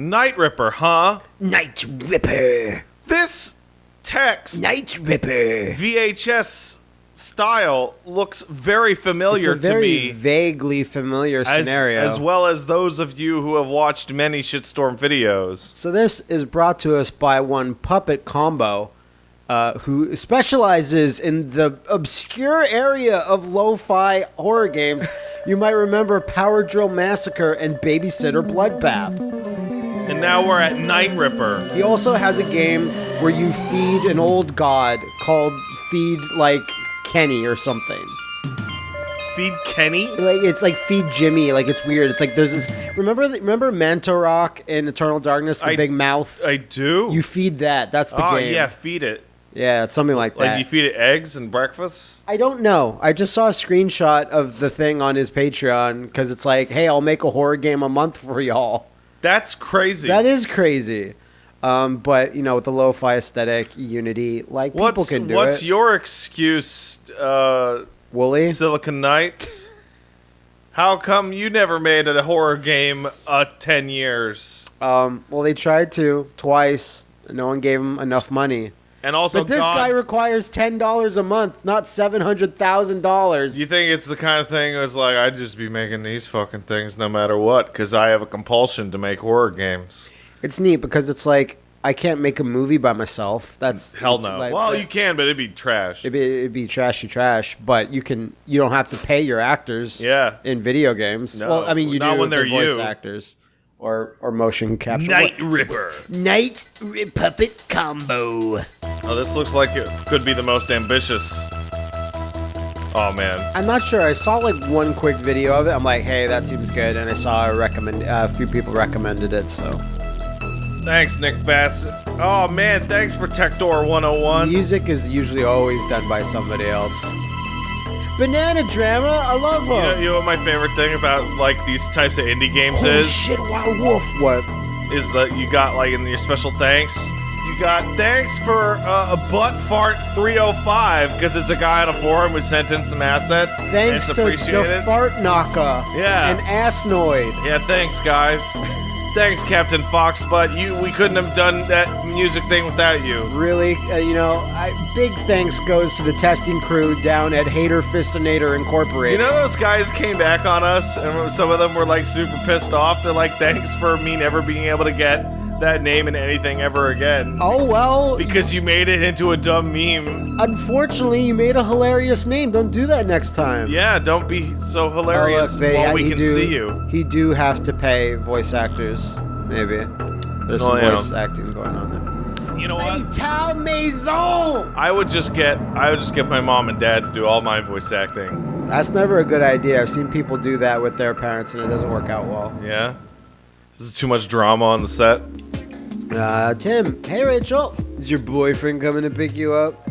Night Ripper, huh? Night Ripper. This text Night Ripper. VHS style looks very familiar very to me. vaguely familiar As, scenario. as well as those of you who have watched many shitstorm videos. So this is brought to us by one Puppet Combo, uh, who specializes in the obscure area of lo-fi horror games. you might remember Power Drill Massacre and Babysitter Bloodbath. And now we're at Night Ripper. He also has a game where you feed an old god called Feed like Kenny or something. Feed Kenny? Like it's like Feed Jimmy. Like it's weird. It's like there's this. Remember the, remember Mantorok in Eternal Darkness, the I- big mouth. I do. you feed that. That's the oh game. yeah, feed it. Yeah, it's something like, Like, that. do you feed it eggs and breakfast? I don't know. I just saw a screenshot of the thing on his Patreon because it's like, hey, I'll make a horror game a month for y'all. That's crazy. That is crazy. Um, but you know, with the lo-fi aesthetic, Unity, like What's people can do what's it. your excuse, uh, Woolie? Silicon Knights? How come you never made a horror game uh ten years? Um, well, they tried to twice. No one gave them enough money. And also, But this God, guy requires ten dollars a month, not seven hundred thousand dollars. you think it's the kind of thing that's like I'd just be making these fucking things no matter what because I have a compulsion to make horror games. It's neat because it's like I can't make a movie by myself. That's Hell no. like- well, you can, but it'd be trash. It'd be, it'd be trashy trash, but you can you don't have to pay your actors. Yeah. In video games. No, well, I mean, you not do when they're voice you. actors or or motion capture. Night What- Ripper. Night Rip Puppet Combo. Oh, this looks like it could be the most ambitious. Oh man. I'm not sure. I saw like one quick video of it. I'm like, hey, that seems good, and I saw a recommend uh, a few people recommended it. So Thanks, Nick Bassett. Oh man, thanks for Protector 101. music is usually always done by somebody else. Banana Drama, I love You know, you know what my favorite thing about like these types of indie games Holy is? shit, Wild Wolf. What? Is that you got like in your special thanks? You got thanks for uh, a butt fart 305 because it's a guy on a forum who sent in some assets. and Thanks it's to appreciated. the Fart Knocker. Yeah. And Assnoid. yeah, thanks guys. Thanks Captain Fox, but you we couldn't have done that music thing without you. Really, uh, you know, I, big thanks goes to the testing crew down at Hater Fistinator Incorporated. You know those guys came back on us, and some of them were like super pissed off. They're like, "Thanks for me never being able to get that name in anything ever again." oh well. Because you made it into a dumb meme. Unfortunately, you made a hilarious name. Don't do that next time. Yeah, don't be so Oh, look, hilarious they- while we can do, see you. He do have to pay voice actors. Maybe there's oh, some Oh, yeah. voice acting going on there. You know what? Fatal Maison. I would just get I would just get my mom and dad to do all my voice acting. That's never a good idea. I've seen people do that with their parents, and it doesn't work out well. Yeah. This is too much drama on the set. Uh, Tim. Hey, Rachel. Is your boyfriend coming to pick you up?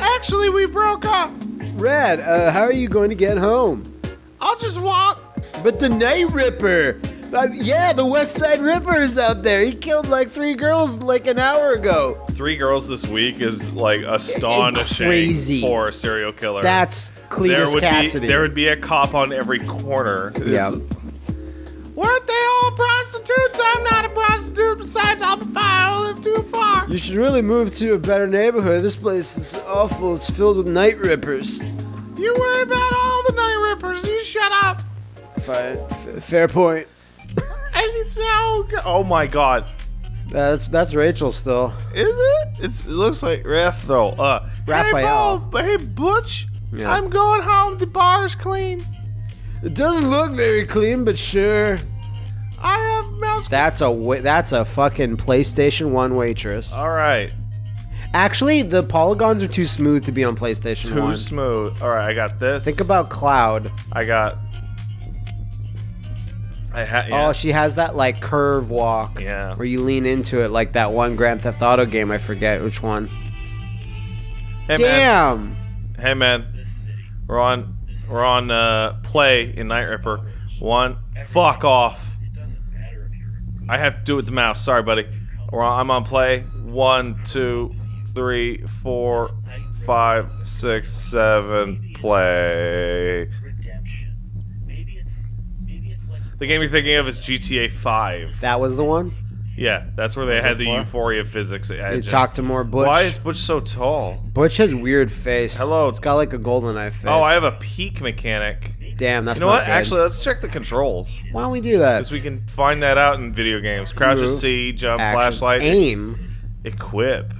Actually, we broke up. Rad. Uh, how are you going to get home? I'll just walk. But the Night Ripper. Uh, yeah, the West Side Ripper is out there. He killed like three girls like an hour ago. Three girls this week is like astonishing Crazy. for a serial killer. That's there would Cassidy. be there would be a cop on every corner. It's- Yeah. Weren't they all prostitutes? I'm not a prostitute. Besides, I'm fine. I live too far. You should really move to a better neighborhood. This place is awful. It's filled with night rippers. You worry about all the night rippers. You shut up. Fine. F- fair point. And it's now. Oh my god. That's that's Rachel still. Is it? It's, it looks like Raphael. Uh, Raphael. Hey, Bo, hey Butch. Yeah. I'm going home. The bar's clean. It doesn't look very clean, but sure. I have mouse. That's a wa- that's a fucking PlayStation One waitress. all right. Actually, the polygons are too smooth to be on PlayStation 1. Too One. smooth. All right, I got this. Think about Cloud. I got. I ha- yeah. Oh, she has that like curve walk. Yeah. Where you lean into it like that one Grand Theft Auto game. I forget which one. hey, Man. Damn. Hey man. We're on. We're on uh, play in Night Ripper. One. Fuck off. I have to do it with the mouse. Sorry, buddy. We're I'm on play. One, two, three, four, five, six, seven. Play. redemption. Maybe it's maybe it's like The game you're thinking of is GTA 5. That was the one. Yeah, that's where they had the four? euphoria physics. You talk to more Butch. Why is Butch so tall? Butch has weird face. Hello. It's got like a GoldenEye face. Oh, I have a peak mechanic. Damn, that's You know what? good. Actually, let's check the controls. why don't we do that? Because we can find that out in video games. Crouch is C, jump, Action. flashlight, aim. equip,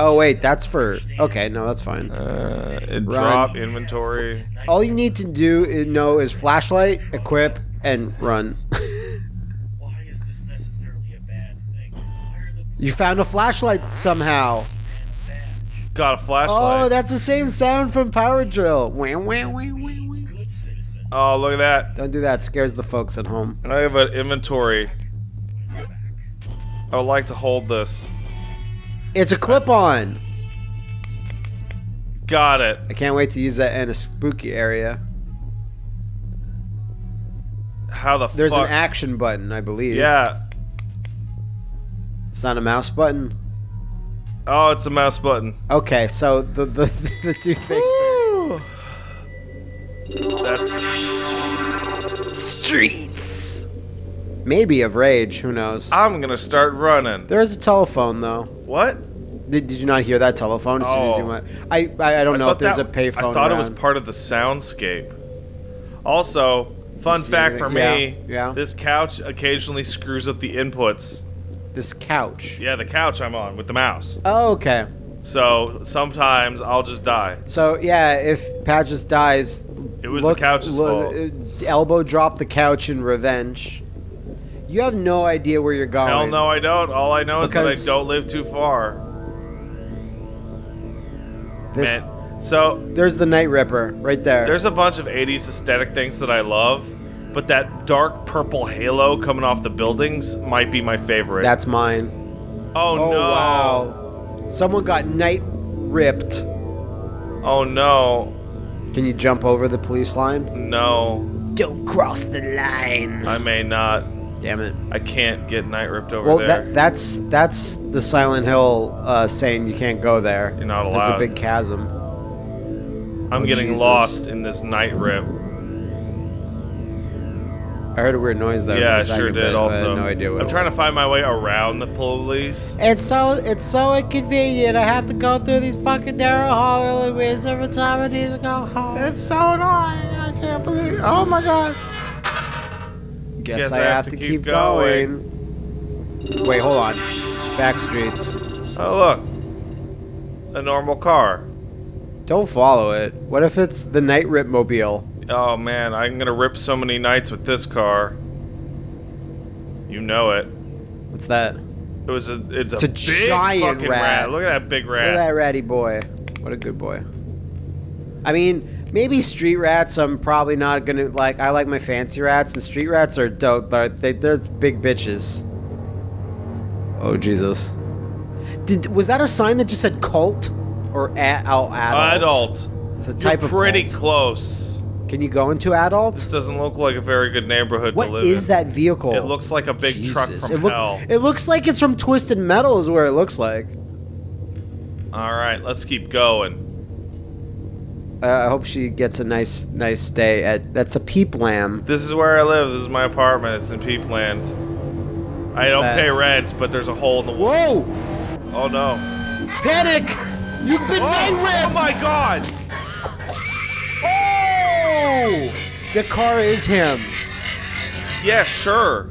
Oh wait, that's for. Okay, no, that's fine. uh, drop, inventory. All you need to do is know is flashlight, equip, and run. Why is this necessarily a bad thing? Why are the you found a flashlight somehow. Got a flashlight. Oh, that's the same sound from Power Drill. Wah, wah. good citizen Oh, look at that. Don't do that. Scares the folks at home. And I have an inventory. I would like to hold this. It's a clip-on. Got it. I can't wait to use that in a spooky area. How the There's fuck? an action button, I believe. yeah. It's not a mouse button. Oh, it's a mouse button. Okay, so the the, the two things. That's Streets. Maybe of rage. Who knows? I'm gonna start running. There is a telephone though. What? Did, did you not hear that telephone as soon as you Oh. went? I I, I don't I know if there's that- a payphone. I thought it was part of the soundscape. Also, fun See fact anything? for me: Yeah, yeah. this couch occasionally screws up the inputs. this couch. Yeah, the couch I'm on with the mouse. Oh, okay. So sometimes I'll just die. So yeah, if Pat just dies, It was the couch's fault. Uh, Elbow drop the couch in revenge. You have no idea where you're going. Hell no, I don't. All I know is that I don't live too far. This, Man, so There's the Night Ripper right there. there's a bunch of 80s aesthetic things that I love, but that dark purple halo coming off the buildings might be my favorite. That's mine. oh, Oh no. wow! Someone got night ripped. Oh no. Can you jump over the police line? No. Don't cross the line. I may not. Damn it. I can't get night ripped over Well, there. that that's that's the Silent Hill uh, saying you can't go there. You're not There's allowed. a big chasm. I'm oh, getting Jesus. lost in this night rip. I heard a weird noise there. yeah, I for a sure second, did. but I Also, had no idea what I'm it trying was. to find my way around the police. It's so it's so inconvenient. I have to go through these fucking narrow hallways every time I need to go home. It's so annoying. I can't believe. Oh my god. Guess, I, have, to, keep, going. Wait, hold on. Back streets. Oh look, a normal car. Don't follow it. What if it's the Night Rip Mobile? Oh man, I'm gonna rip so many nights with this car. You know it. What's that? It was a. It's a, It's a big giant fucking rat. Look at that big rat. Look at that ratty boy. What a good boy. I mean, maybe street rats. I'm probably not gonna like. I like my fancy rats, and street rats are dope. They're, they, they're big bitches. Oh Jesus! Did was that a sign that just said cult or a, oh, adult? Adult. It's a type You're of pretty close. Can you go into adult? This doesn't look like a very good neighborhood What to live is in. that vehicle? It looks like a big truck from it look- hell. It looks like it's from Twisted Metal. Is where it looks like. All right, let's keep going. Uh, I hope she gets a nice, nice stay at. That's a Peepland. This is where I live. This is my apartment. It's in Peepland. I don't that? pay rent, but there's a hole in the wall. Whoa! Oh no. Panic! You've been Oh, oh my god! Oh! The car is him. Yeah, sure.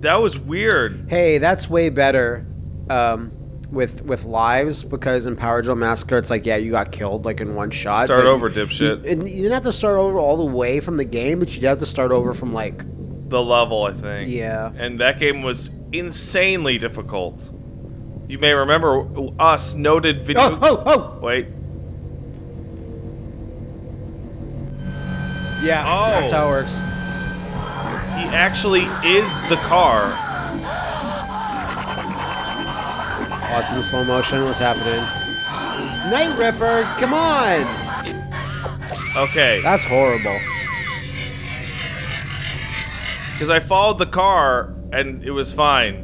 That was weird. Hey, that's way better. Um, with with lives because in Power Drill Massacre, it's like yeah, you got killed like in one shot. Start over, dipshit. You, and you didn't have to start over all the way from the game, but you did have to start over from like The level, I think. Yeah. And that game was insanely difficult. You may remember us noted oh, video. oh oh oh Wait. yeah. Oh. That's how it works. He actually is the car. Watching the slow motion. What's happening? Night Ripper, come on! Okay. That's horrible. Because I followed the car and it was fine.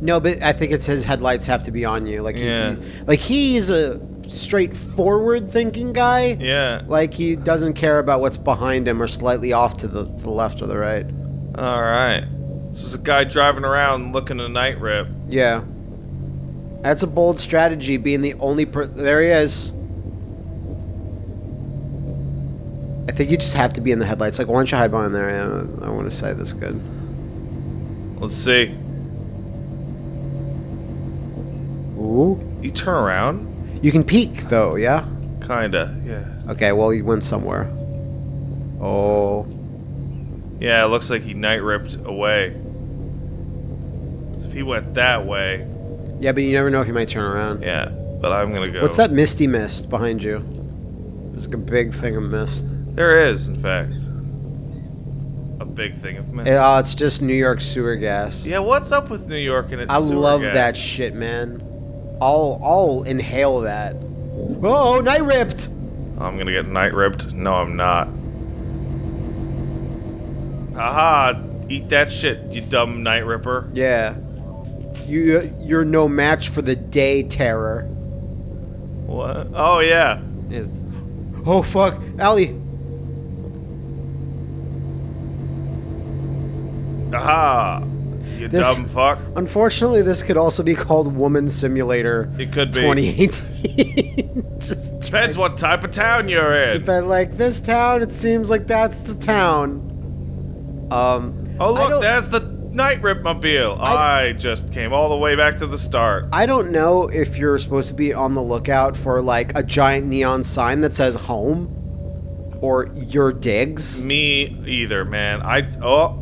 No, but I think it's his headlights have to be on you. Like, he- Yeah. like he's a straightforward thinking guy. Yeah. Like he doesn't care about what's behind him or slightly off to the, to the left or the right. All right. This is a guy driving around looking a night rip. Yeah. That's a bold strategy, being the only per. There he is. I think you just have to be in the headlights. Like, why don't you hide behind there? I want to say this good. Let's see. Ooh. You turn around? You can peek, though, yeah? Kinda, yeah. Okay, well, you went somewhere. Oh. Yeah, it looks like he night ripped away. If he went that way, Yeah, but you never know if you might turn around. yeah. But I'm gonna go. What's that misty mist behind you? There's like a big thing of mist. There is, in fact. A big thing of mist. Oh, it's just New York sewer gas. yeah, what's up with New York and its sewer? I love gas? that shit, man. I'll I'll inhale that. Oh, night ripped. I'm gonna get night ripped. No, I'm not. Haha, eat that shit, you dumb night ripper. Yeah. You you're no match for the day terror. What? Oh, yeah. Is Oh fuck, Allie. Aha! You This- dumb fuck. Unfortunately, this could also be called Woman Simulator It could be. 2018. Just Depends what type of town you're in. but like this town, it seems like that's the town. Um Oh, look, there's the night rip mobile. I, I- just came all the way back to the start. I don't know if you're supposed to be on the lookout for like a giant neon sign that says home or your digs. Me either, man. I oh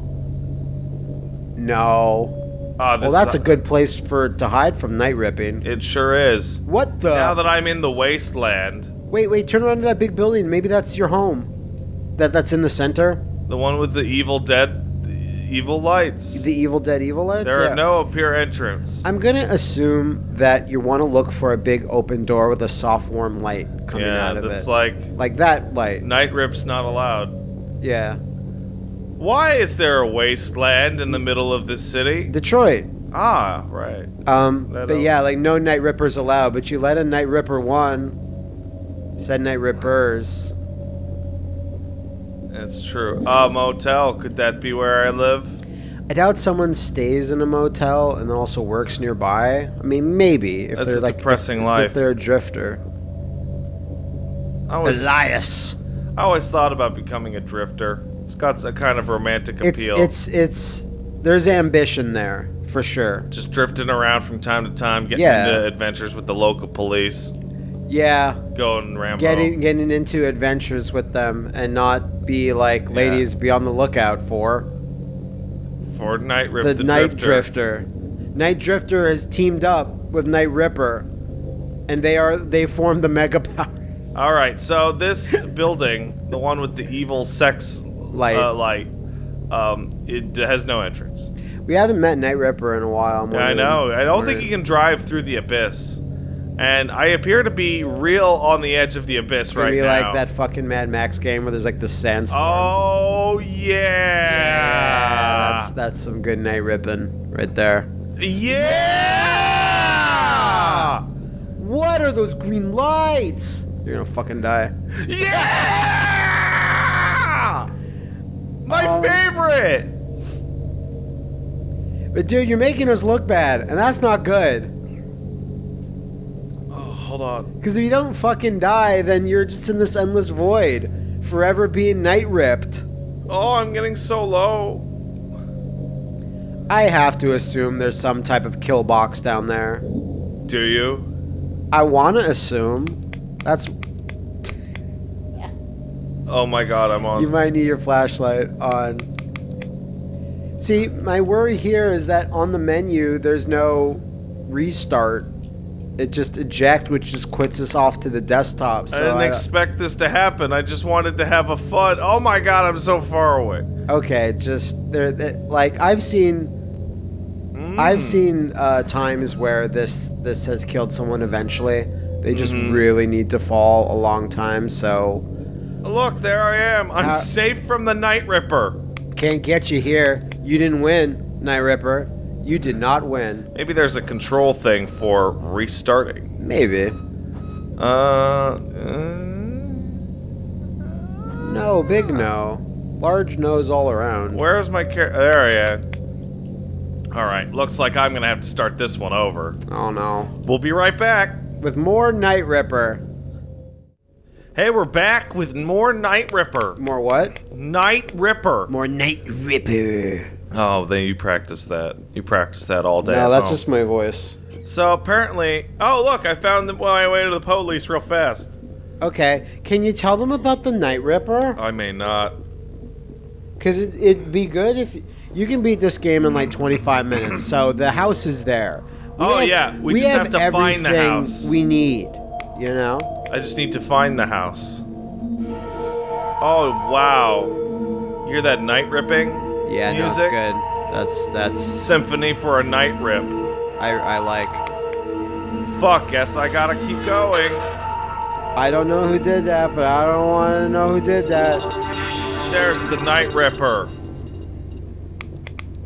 No. Ah, this Well, that's is a good place for to hide from night ripping. It sure is. What the? Now that I'm in the wasteland, wait, wait, turn around to that big building. Maybe that's your home. That that's in the center. the one with the evil dead, evil lights. The Evil Dead Evil Lights. there Yeah. are no appear entrance. I'm gonna assume that you want to look for a big open door with a soft, warm light coming yeah, out of it. that's like like that light. night rips not allowed. Yeah, Why is there a wasteland in the middle of this city? Detroit. Ah, right. Um, That, but yeah, like no night rippers allowed. But you let a night ripper one. Said night rippers. That's true. A motel. Could that be where I live? I doubt someone stays in a motel and then also works nearby. I mean, maybe if That's they're a like depressing if, life. If they're a drifter. I was. Elias. I always thought about becoming a drifter. It's got a kind of romantic It's appeal. it's it's there's ambition there for sure. just drifting around from time to time, getting Yeah. into adventures with the local police, Yeah, going Rambo. getting getting into adventures with them and not be like ladies be on the lookout for for Night Rip the, the, Night Drifter. Drifter. Night Drifter has teamed up with Night Ripper, and they are they form the Mega Power. All right, so this building, the one with the evil sex Light. uh, light, um, it has no entrance. We haven't met Night Ripper in a while. I'm Yeah, I know. I don't think he can drive through the abyss, and I appear to be real on the edge of the abyss right now. like that fucking Mad Max game where there's like the sandstorm. Oh yeah. yeah, that's that's some good night ripping right there. Yeah! What are those green lights? You're gonna fucking die. Yeah! My Um, favorite! But dude, you're making us look bad, and that's not good. Hold on. Because if you don't fucking die, then you're just in this endless void, forever being night ripped. Oh, I'm getting so low. I have to assume there's some type of kill box down there. Do you? I want to assume. That's Oh my god, I'm on. you might need your flashlight on. See, my worry here is that on the menu there's no restart. It just eject, which just quits us off to the desktop. So I didn't expect this to happen. I just wanted to have a fun. Oh my god, I'm so far away. okay, just there. Like I've seen, I've Mm. seen uh, times where this this has killed someone eventually. They just Mhm. really need to fall a long time, so Look, there I am. I'm Uh, safe from the Night Ripper. can't get you here. You didn't win, Night Ripper. You did not win. Maybe there's a control thing for restarting. Maybe. Uh, uh No, big no. Large nose all around. where's my car? There I am. All right, looks like I'm gonna have to start this one over. Oh no. We'll be right back. With more Night Ripper. Hey, we're back with more Night Ripper. More what? Night Ripper. More Night Ripper. Oh, then you practice that. You practice that all day. No, that's home. just my voice. So apparently, oh look, I found the, my way to the police real fast. Okay, can you tell them about the Night Ripper? I may not. Because it, it'd be good if you can beat this game in like 25 minutes. So the house is there. We Oh, yeah, we just have to find the house. We need, you know. I just need to find the house. Oh wow, you hear that night ripping? Yeah, no, it's Music? good. That's that's Symphony for a night rip. I I like. Fuck, guess I gotta keep going. I don't know who did that, but I don't want to know who did that. There's the night ripper.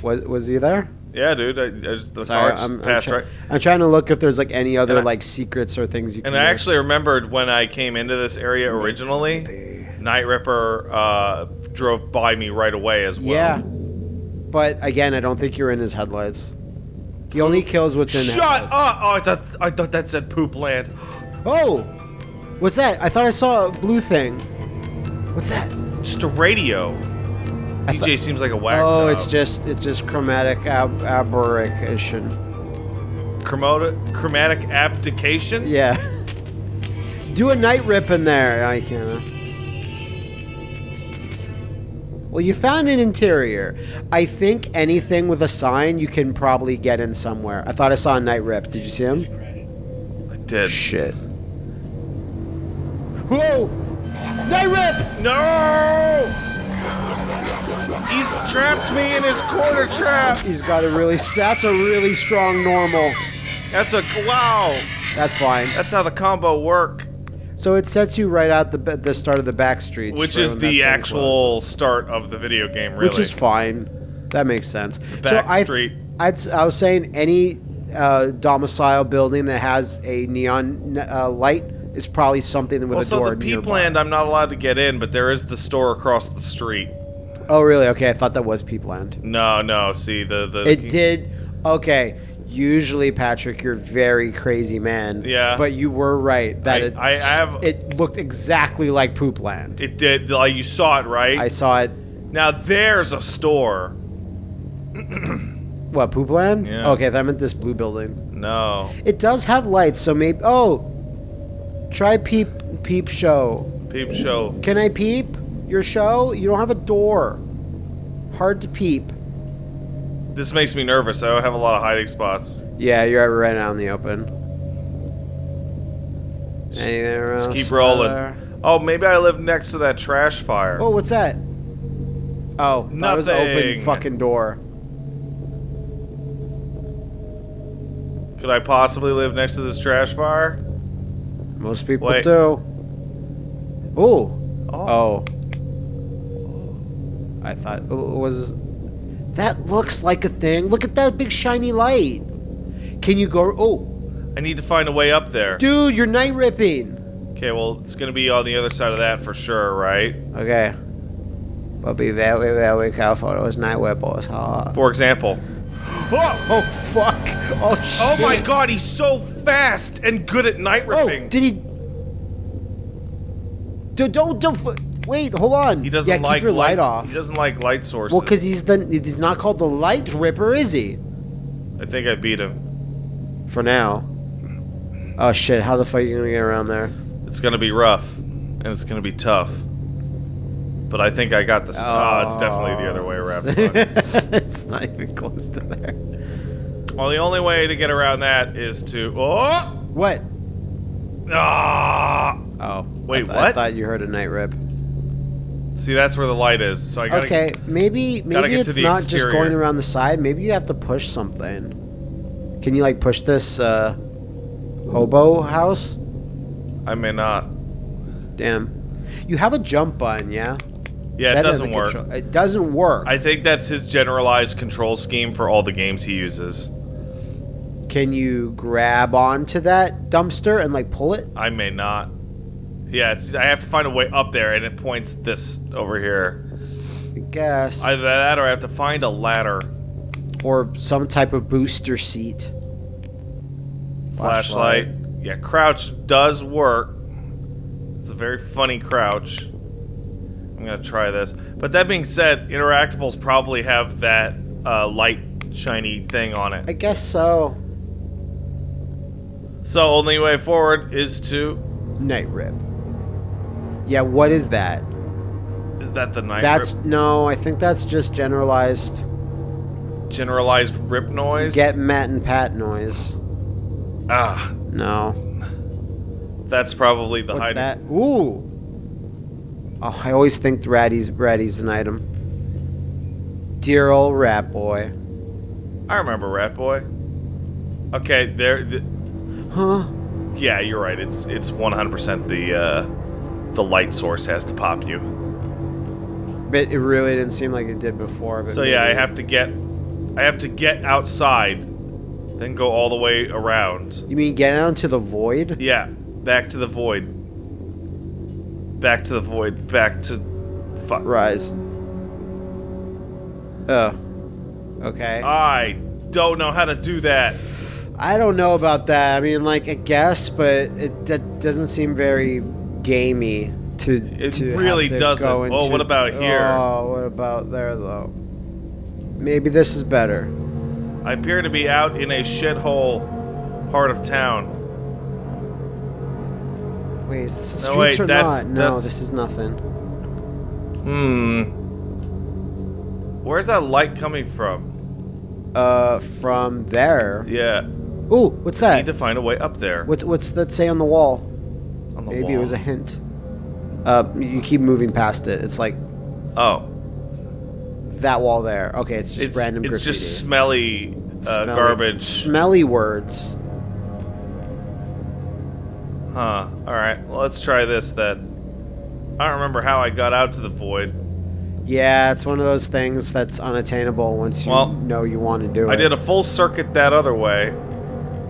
Was was he there? Yeah, dude. I, I just, the Sorry, car just I'm, I'm, passed right. I'm trying to look if there's like any other I- like secrets or things you can. And I actually remembered when I came into this area originally, Night Ripper uh, drove by me right away as well. Yeah, but again, I don't think you're in his headlights. He only kills what's in. Shut headlights. up! Oh, I thought I thought that said poop land. Oh, what's that? I thought I saw a blue thing. What's that? Just a radio. DJ seems like a whack Oh, job. it's just it's just chromatic ab- aberration. chromatic chromatic abdication. Yeah. Do a night rip in there. I can't. Well, you found an interior. I think anything with a sign you can probably get in somewhere. I thought I saw a night rip. Did you see him? I did. Shit. Whoa! Night rip! No! He's trapped me in his corner trap. He's got a really. That's a really strong normal. That's a wow. That's fine. That's how the combo work. So it sets you right out the the start of the back streets, Which is the actual closes. start of the video game, really. which is fine. That makes sense. back I, street. I'd, s- I was saying any uh, domicile building that has a neon uh, light is probably something with a also, door the nearby. Peepland, I'm not allowed to get in, but there is the store across the street. Oh, really? Okay, I thought that was Peepland. No, no. See the the. It did. Okay. Usually, Patrick, you're very crazy man. Yeah. But you were right that I- it, I- I have- it looked exactly like Poopland. It did. Like you saw it, right? I saw it. now there's a store. What Poopland? Yeah. Okay, that meant this blue building. No. It does have lights, so maybe. Oh, try peep peep show. Peep show. Can I peep your show? You don't have a door. Hard to peep. This makes me nervous. I don't have a lot of hiding spots. Yeah, you're right out in the open. Anything else? Let's keep rolling. other? Oh, maybe I live next to that trash fire. Oh, what's that? Oh, that was open fucking door. Could I possibly live next to this trash fire? Most people Wait. do. Ooh. Oh. Oh. I thought it was. That looks like a thing. Look at that big shiny light. Can you go? Oh, I need to find a way up there. dude, you're night ripping. Okay, well, it's gonna be on the other side of that for sure, right? Okay. But be very, very careful. Those night rippers. Huh? For example. Oh! Oh fuck! Oh shit! Oh my god, he's so fast and good at night Oh, ripping. did he? Dude, don't don't. Wait, hold on. he doesn't yeah, keep like your light, light off. He doesn't like light sources. Well, because he's the he's not called the light ripper, is he? I think I beat him. For now. Oh shit! How the fuck are you gonna get around there? It's gonna be rough, and it's gonna be tough. But I think I got the. St- oh, it's definitely the other way around. It's not even close to there. well, the only way to get around that is to. Oh! What? Ah! Oh, Wait, I th- I thought you heard a night rip. See, that's where the light is. So I gotta. Okay, maybe maybe it's the not just going around the side. Maybe you have to push something. Can you like push this uh, hobo house? I may not. Damn. You have a jump button, yeah? Yeah, Set it doesn't work. control- It doesn't work. I think that's his generalized control scheme for all the games he uses. Can you grab onto that dumpster and like pull it? I may not. Yeah, it's, I have to find a way up there, and it points this over here. I guess. Either that, or I have to find a ladder. or some type of booster seat. Flashlight. Yeah, crouch does work. It's a very funny crouch. I'm gonna try this. But that being said, interactables probably have that uh, light shiny thing on it. I guess so. So only way forward is to. Night rip. Yeah, what is that? Is that the night That's rip? no, I think that's just generalized generalized rip noise? get Matt and Pat noise. ah, No. that's probably the What's hiding. that? Ooh. Oh, I always think Ratty's Ratty's an item. Dear old Rat Boy. I remember Rat Boy. Okay, there. The, Huh? yeah, you're right. It's it's 100% the uh, the light source has to pop you. But it really didn't seem like it did before. But So yeah, I have to get I have to get outside, then go all the way around. You mean get out into the void? Yeah, back to the void. Back to the void. Back to fuck. Rise. Oh. Okay. I don't know how to do that. I don't know about that. I mean, like, I guess, but it that doesn't seem very gamey to. It to really to doesn't. Oh, into, what about here? Oh, what about there though? Maybe this is better. I appear to be out in a shithole part of town. Wait, is this the No, streets wait, or that's- not? No, that's- this is nothing. Hmm. Where's that light coming from? Uh, from there. Yeah. Ooh, what's I that? need to find a way up there. What, what's that say on the wall? The Maybe it was a hint. Uh, you keep moving past it. It's like Oh. that wall there. Okay, it's just It's, random it's just smelly, uh, Smelly- garbage. Smelly words. Huh. Alright, well, let's try this then. I don't remember how I got out to the void. Yeah, it's one of those things that's unattainable once you Well, know you want to do it. I did a full circuit that other way.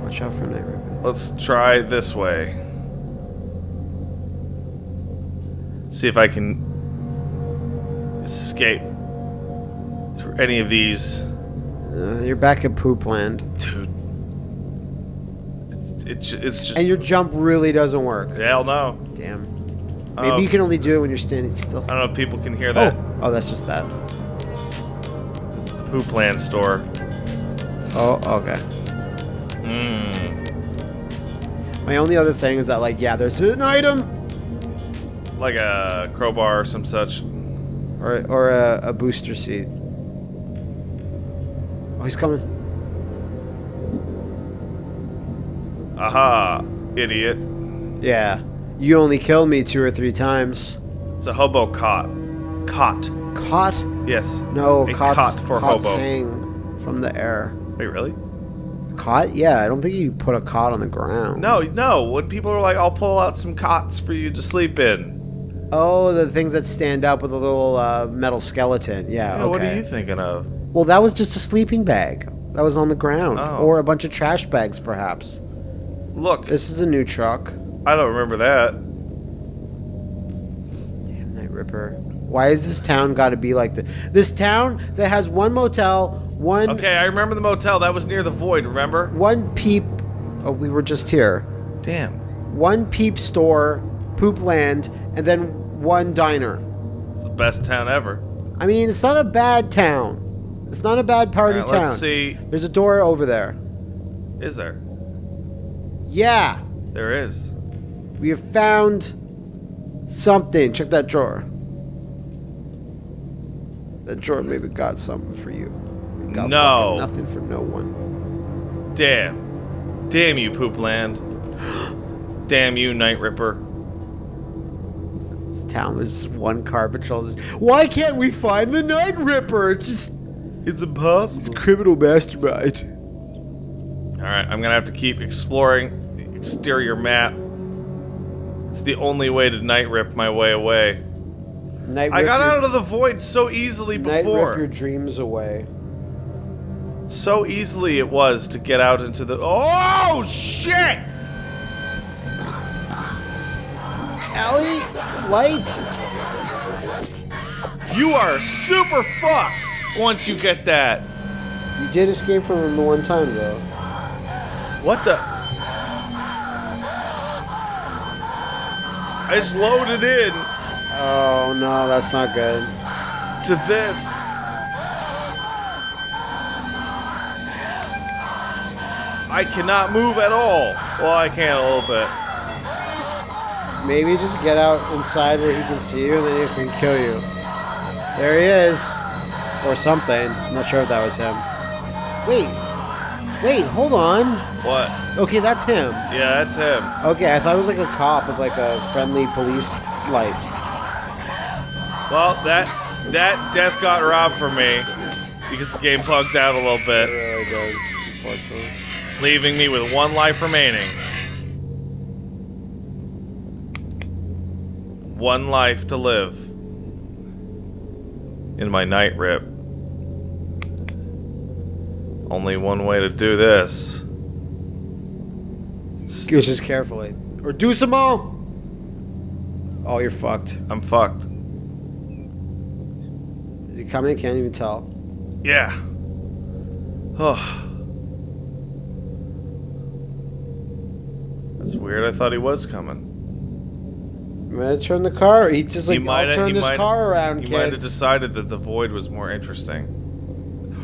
Watch out for night ripping. Let's try this way. See if I can escape through any of these. Uh, you're back at poop land, Dude. It's, it's, it's just. and your jump really doesn't work. Hell no. Damn. Maybe Oh. you can only do it when you're standing still. I don't know if people can hear that. Oh, oh, that's just that. It's the Poop Land store. Oh, okay. Mmm. My only other thing is that, like, yeah, there's an item Like a crowbar or some such. or or a, a booster seat. Oh, he's coming. Aha, idiot. Yeah, you only killed me two or three times. It's a hobo cot. Cot. Caught? Yes. No, a cots, cot for cots hobo. hang from the air. Wait, really? Cot? Yeah, I don't think you put a cot on the ground. No, no. When people are like, I'll pull out some cots for you to sleep in. Oh, the things that stand up with a little uh, metal skeleton. Yeah. Yeah, okay. What are you thinking of? Well, that was just a sleeping bag. That was on the ground, Oh. or a bunch of trash bags, perhaps. Look, This is a new truck. I don't remember that. Damn, Night Ripper. Why is this town got to be like this? This town that has one motel, one Okay, I remember the motel. That was near the void, remember? one peep. Oh, we were just here. Damn. One peep store, poop land, and then one diner. It's the best town ever. I mean, it's not a bad town. It's not a bad party Alright, town. let's see. There's a door over there. Is there? Yeah, There is. we have found something. Check that drawer. That drawer maybe got something for you. It got No. nothing for no one. Damn. Damn you, Poop Land. Damn you, Night Ripper. This town, there's just one car patrol. Just, Why can't we find the Night Ripper? It's just It's impossible. It's criminal mastermind. Alright, I'm gonna have to keep exploring the exterior map. It's the only way to night rip my way away. Night I got your, out of the void so easily Night before. rip your dreams away. So easily it was to get out into the. Oh shit! Ellie, light. You are super fucked once you get that. You did escape from him the one time though. What the? I just loaded in Oh no, that's not good. to this. I cannot move at all. Well, I can a little bit. Maybe just get out inside where he can see you and then he can kill you. There he is. Or something. I'm not sure if that was him. Wait. Wait, hold on. What? Okay, that's him. Yeah, that's him. Okay, I thought it was like a cop with like a friendly police light. Well, that that death got robbed from me because the game bugged out a little It bit, really leaving me with one life remaining. One life to live in my night rip. Only one way to do this. Just carefully. Or do some more! Oh, you're fucked. I'm fucked. Is he coming? Can't even tell. Yeah. Oh. That's weird. I thought he was coming. I'm gonna turn the car. He just like, he might I'll turn this car around, He might have decided that the void was more interesting.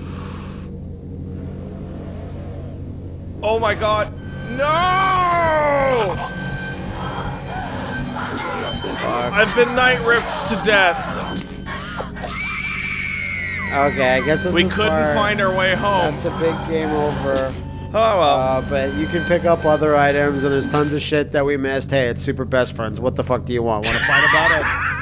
Oh my god. No! I've been night ripped to death. Okay, I guess We couldn't far. find our way home. That's a big game over. Oh well. Uh, but you can pick up other items, and there's tons of shit that we missed. Hey, it's Super Best Friends. What the fuck do you want? Want to fight about it?